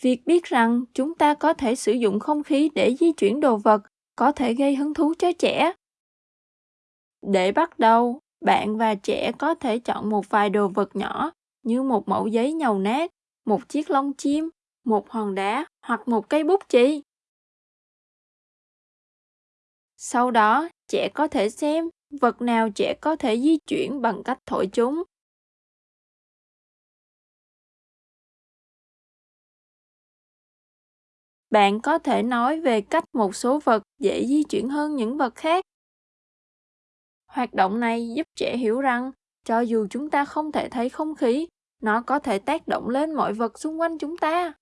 việc biết rằng chúng ta có thể sử dụng không khí để di chuyển đồ vật có thể gây hứng thú cho trẻ. Để bắt đầu, bạn và trẻ có thể chọn một vài đồ vật nhỏ như một mẫu giấy nhầu nát, một chiếc lông chim, một hòn đá hoặc một cây bút chì. Sau đó, trẻ có thể xem vật nào trẻ có thể di chuyển bằng cách thổi chúng. Bạn có thể nói về cách một số vật dễ di chuyển hơn những vật khác. Hoạt động này giúp trẻ hiểu rằng, cho dù chúng ta không thể thấy không khí, nó có thể tác động lên mọi vật xung quanh chúng ta.